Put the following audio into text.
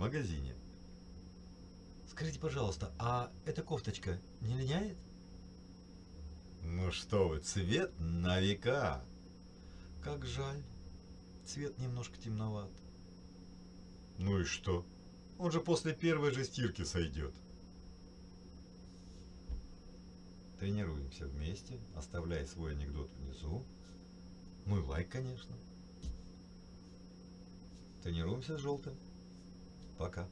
магазине. Скажите, пожалуйста, а эта кофточка не линяет? Ну что вы, цвет на века. Как жаль. Цвет немножко темноват. Ну и что? Он же после первой же стирки сойдет. Тренируемся вместе. Оставляй свой анекдот внизу. Ну и лайк, конечно. Тренируемся с желтым. Пока.